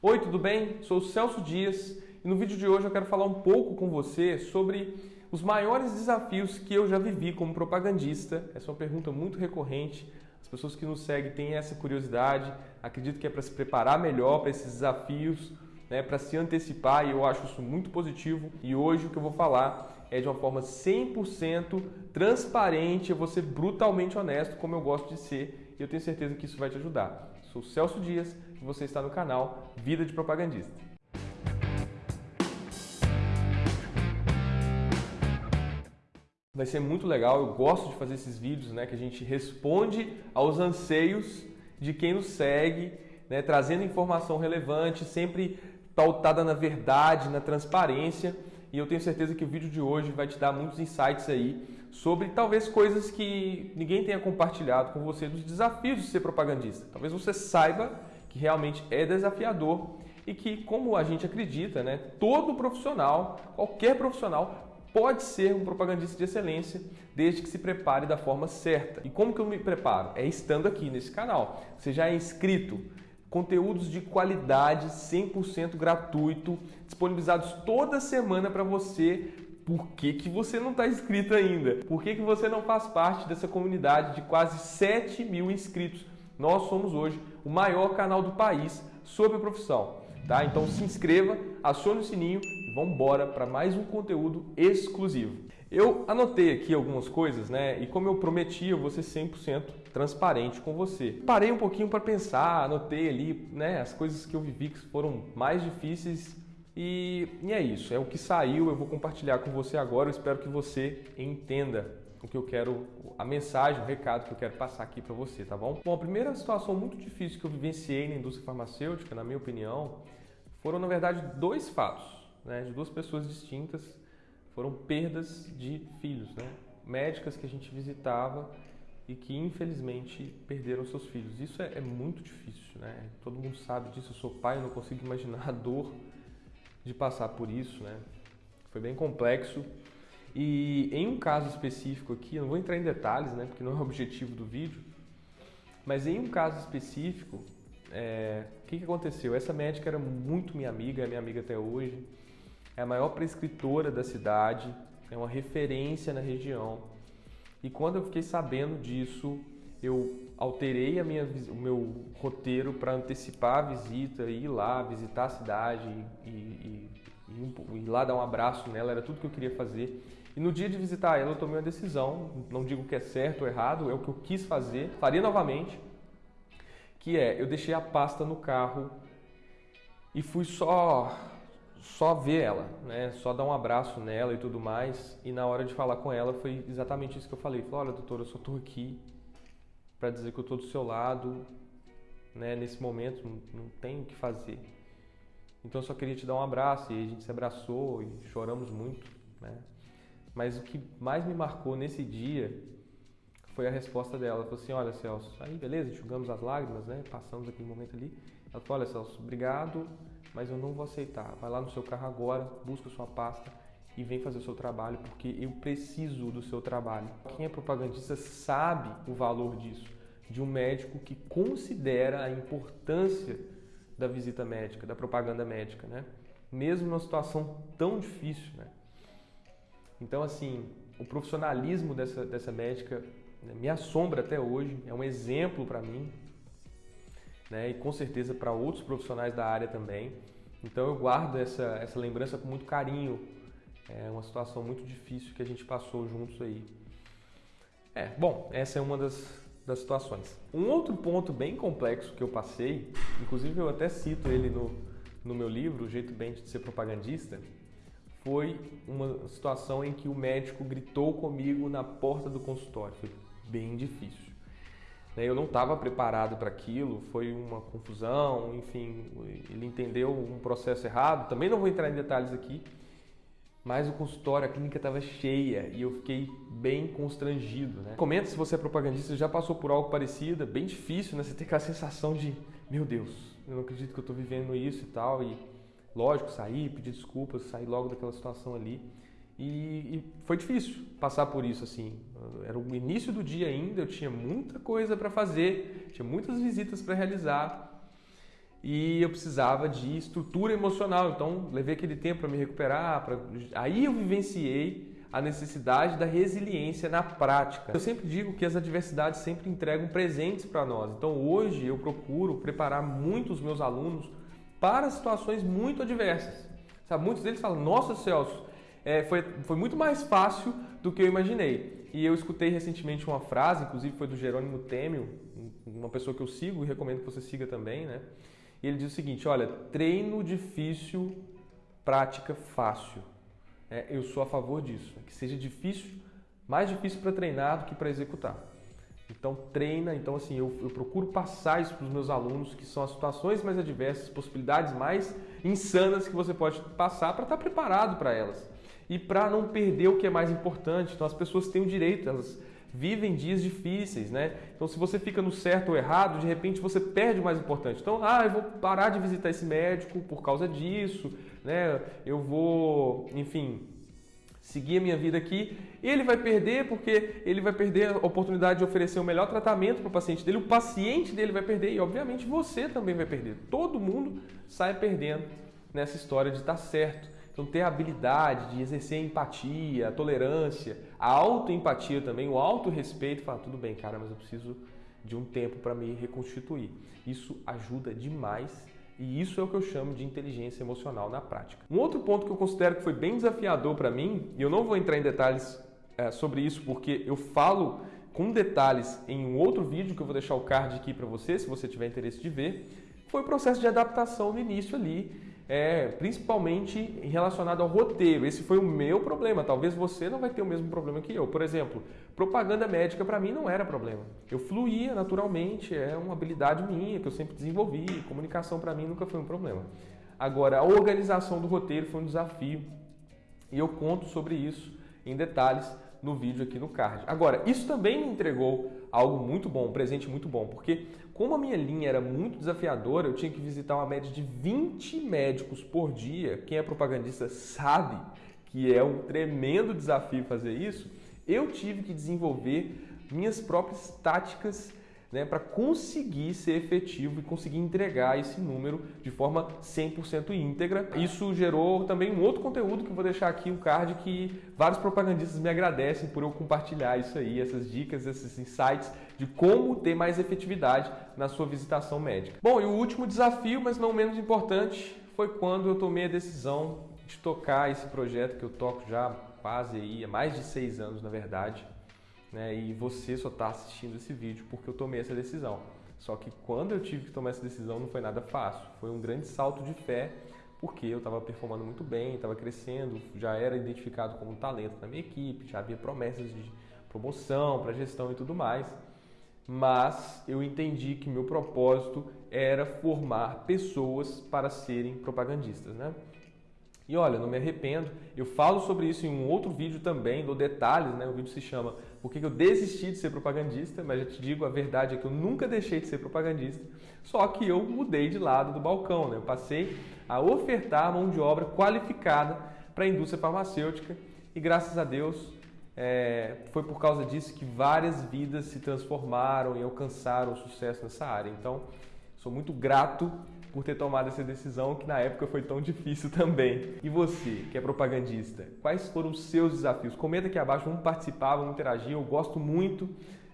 Oi, tudo bem? Sou o Celso Dias e no vídeo de hoje eu quero falar um pouco com você sobre os maiores desafios que eu já vivi como propagandista. Essa é uma pergunta muito recorrente. As pessoas que nos seguem têm essa curiosidade, acredito que é para se preparar melhor para esses desafios, né, para se antecipar e eu acho isso muito positivo. E hoje o que eu vou falar é de uma forma 100% transparente, eu vou ser brutalmente honesto, como eu gosto de ser, e eu tenho certeza que isso vai te ajudar. Sou Celso Dias e você está no canal Vida de Propagandista. Vai ser muito legal, eu gosto de fazer esses vídeos, né, que a gente responde aos anseios de quem nos segue, né, trazendo informação relevante, sempre pautada na verdade, na transparência. E eu tenho certeza que o vídeo de hoje vai te dar muitos insights aí sobre talvez coisas que ninguém tenha compartilhado com você dos desafios de ser propagandista. Talvez você saiba que realmente é desafiador e que, como a gente acredita, né, todo profissional, qualquer profissional pode ser um propagandista de excelência desde que se prepare da forma certa. E como que eu me preparo? É estando aqui nesse canal. Você já é inscrito? Conteúdos de qualidade, 100% gratuito, disponibilizados toda semana para você. Por que, que você não está inscrito ainda? Por que, que você não faz parte dessa comunidade de quase 7 mil inscritos? Nós somos hoje o maior canal do país sobre a profissão. Tá? Então se inscreva, acione o sininho e vamos embora para mais um conteúdo exclusivo. Eu anotei aqui algumas coisas, né? E como eu prometi, eu vou ser 100% transparente com você. Parei um pouquinho para pensar, anotei ali, né, as coisas que eu vivi que foram mais difíceis e, e é isso, é o que saiu, eu vou compartilhar com você agora, eu espero que você entenda o que eu quero, a mensagem, o recado que eu quero passar aqui para você, tá bom? Bom, a primeira situação muito difícil que eu vivenciei na indústria farmacêutica, na minha opinião, foram na verdade dois fatos, né, de duas pessoas distintas foram perdas de filhos, né? Médicas que a gente visitava e que infelizmente perderam seus filhos. Isso é, é, muito difícil, né? Todo mundo sabe disso. Eu sou pai, eu não consigo imaginar a dor de passar por isso, né? Foi bem complexo. E em um caso específico aqui, eu não vou entrar em detalhes, né? Porque não é o objetivo do vídeo. Mas em um caso específico, é, o que, que aconteceu? Essa médica era muito minha amiga, é minha amiga até hoje é a maior prescritora da cidade, é uma referência na região. E quando eu fiquei sabendo disso, eu alterei a minha, o meu roteiro para antecipar a visita, ir lá visitar a cidade e, e, e, ir lá dar um abraço nela, era tudo que eu queria fazer. E no dia de visitar ela, eu tomei uma decisão, não digo que é certo ou errado, é o que eu quis fazer, faria novamente, que é, eu deixei a pasta no carro e fui só só ver ela, né? Só dar um abraço nela e tudo mais. E na hora de falar com ela foi exatamente isso que eu falei. Falei, olha, doutora, eu só estou aqui para dizer que eu estou do seu lado, né? Nesse momento não, não tenho o que fazer. Então eu só queria te dar um abraço e a gente se abraçou e choramos muito, né? Mas o que mais me marcou nesse dia foi a resposta dela. Ela falou assim: Olha, Celso, aí beleza, enxugamos as lágrimas, né? Passamos aquele momento ali. Ela falou: Olha, Celso, obrigado mas eu não vou aceitar. Vai lá no seu carro agora, busca sua pasta e vem fazer o seu trabalho, porque eu preciso do seu trabalho. Quem é propagandista sabe o valor disso, de um médico que considera a importância da visita médica, da propaganda médica, né? Mesmo numa situação tão difícil, né? Então, assim, o profissionalismo dessa, dessa médica né, me assombra até hoje, é um exemplo para mim, né? e com certeza para outros profissionais da área também. Então eu guardo essa, essa lembrança com muito carinho. É uma situação muito difícil que a gente passou juntos aí. É, bom, essa é uma das, das situações. Um outro ponto bem complexo que eu passei, inclusive eu até cito ele no, no meu livro, O Jeito Bem de Ser Propagandista, foi uma situação em que o médico gritou comigo na porta do consultório. Foi bem difícil. Né, eu não estava preparado para aquilo, foi uma confusão, enfim, ele entendeu um processo errado. Também não vou entrar em detalhes aqui, mas o consultório, a clínica estava cheia e eu fiquei bem constrangido. Né? Comenta se você é propagandista, já passou por algo parecido, é bem difícil, né? Você tem aquela sensação de, meu Deus, eu não acredito que eu estou vivendo isso e tal. E lógico, sair, pedir desculpas, sair logo daquela situação ali. E, e, foi difícil passar por isso assim. Era o início do dia ainda, eu tinha muita coisa para fazer, tinha muitas visitas para realizar. E eu precisava de estrutura emocional. Então, levei aquele tempo para me recuperar. Pra... Aí eu vivenciei a necessidade da resiliência na prática. Eu sempre digo que as adversidades sempre entregam presentes para nós. Então, hoje eu procuro preparar muito os meus alunos para situações muito adversas. Sabe, muitos deles falam: Nossa, Celso, é, foi, foi muito mais fácil do que eu imaginei. E eu escutei recentemente uma frase, inclusive foi do Jerônimo Temel, uma pessoa que eu sigo e recomendo que você siga também, né? E ele diz o seguinte: olha, treino difícil, prática fácil. É, eu sou a favor disso, que seja difícil, mais difícil para treinar do que para executar. Então treina, então assim, eu, eu procuro passar isso para os meus alunos, que são as situações mais adversas, possibilidades mais insanas que você pode passar para estar tá preparado para elas. E para não perder o que é mais importante. Então as pessoas têm o direito, elas vivem dias difíceis, né? Então, se você fica no certo ou errado, de repente você perde o mais importante. Então, ah, eu vou parar de visitar esse médico por causa disso, né? Eu vou, enfim, seguir a minha vida aqui. Ele vai perder porque ele vai perder a oportunidade de oferecer o melhor tratamento para o paciente dele. O paciente dele vai perder e, obviamente, você também vai perder. Todo mundo sai perdendo nessa história de estar certo. Então, ter a habilidade de exercer a empatia, a tolerância, a autoempatia também, o autorrespeito, falar, tudo bem, cara, mas eu preciso de um tempo para me reconstituir. Isso ajuda demais e isso é o que eu chamo de inteligência emocional na prática. Um outro ponto que eu considero que foi bem desafiador para mim, e eu não vou entrar em detalhes é, sobre isso porque eu falo com detalhes em um outro vídeo que eu vou deixar o card aqui para você, se você tiver interesse de ver, foi o processo de adaptação no início ali é, principalmente relacionado ao roteiro. Esse foi o meu problema. Talvez você não vai ter o mesmo problema que eu. Por exemplo, propaganda médica para mim não era problema. Eu fluía naturalmente, é uma habilidade minha que eu sempre desenvolvi. Comunicação para mim nunca foi um problema. Agora, a organização do roteiro foi um desafio e eu conto sobre isso em detalhes no vídeo aqui no card. Agora, isso também me entregou algo muito bom, um presente muito bom, porque como a minha linha era muito desafiadora, eu tinha que visitar uma média de 20 médicos por dia. Quem é propagandista sabe que é um tremendo desafio fazer isso. Eu tive que desenvolver minhas próprias táticas né, para conseguir ser efetivo e conseguir entregar esse número de forma 100% íntegra. Isso gerou também um outro conteúdo que eu vou deixar aqui, um card que vários propagandistas me agradecem por eu compartilhar isso aí, essas dicas, esses insights de como ter mais efetividade na sua visitação médica. Bom, e o último desafio, mas não menos importante, foi quando eu tomei a decisão de tocar esse projeto que eu toco já quase aí, há mais de seis anos, na verdade, né? E você só está assistindo esse vídeo porque eu tomei essa decisão. Só que quando eu tive que tomar essa decisão não foi nada fácil. Foi um grande salto de fé porque eu estava performando muito bem, estava crescendo, já era identificado como um talento na minha equipe, já havia promessas de promoção para gestão e tudo mais. Mas eu entendi que meu propósito era formar pessoas para serem propagandistas, né? E olha, não me arrependo. Eu falo sobre isso em um outro vídeo também, dou detalhes, né? O vídeo se chama Por que eu desisti de ser propagandista, mas já te digo, a verdade é que eu nunca deixei de ser propagandista, só que eu mudei de lado do balcão, né? Eu passei a ofertar mão de obra qualificada para a indústria farmacêutica e graças a Deus é, foi por causa disso que várias vidas se transformaram e alcançaram sucesso nessa área. Então, sou muito grato por ter tomado essa decisão que na época foi tão difícil também. E você, que é propagandista, quais foram os seus desafios? Comenta aqui abaixo, vamos participar, vamos interagir. Eu gosto muito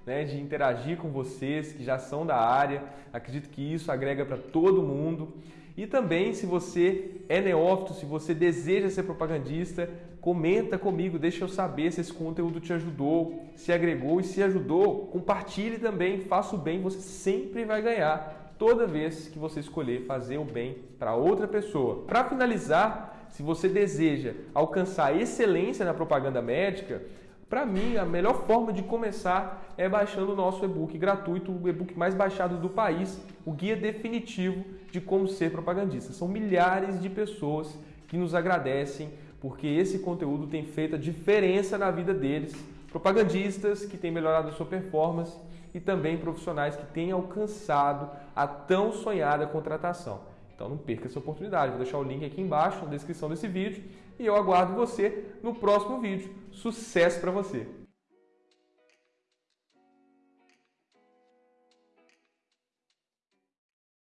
né, de interagir com vocês que já são da área. Acredito que isso agrega para todo mundo. E também, se você é neófito, se você deseja ser propagandista, comenta comigo, deixa eu saber se esse conteúdo te ajudou, se agregou e se ajudou, compartilhe também, faça o bem, você sempre vai ganhar toda vez que você escolher fazer o bem para outra pessoa. Para finalizar, se você deseja alcançar excelência na propaganda médica, para mim, a melhor forma de começar é baixando o nosso e-book gratuito, o e-book mais baixado do país, o guia definitivo de como ser propagandista. São milhares de pessoas que nos agradecem porque esse conteúdo tem feito a diferença na vida deles. Propagandistas que têm melhorado a sua performance e também profissionais que têm alcançado a tão sonhada contratação. Então não perca essa oportunidade. Vou deixar o link aqui embaixo na descrição desse vídeo e eu aguardo você no próximo vídeo. Sucesso para você!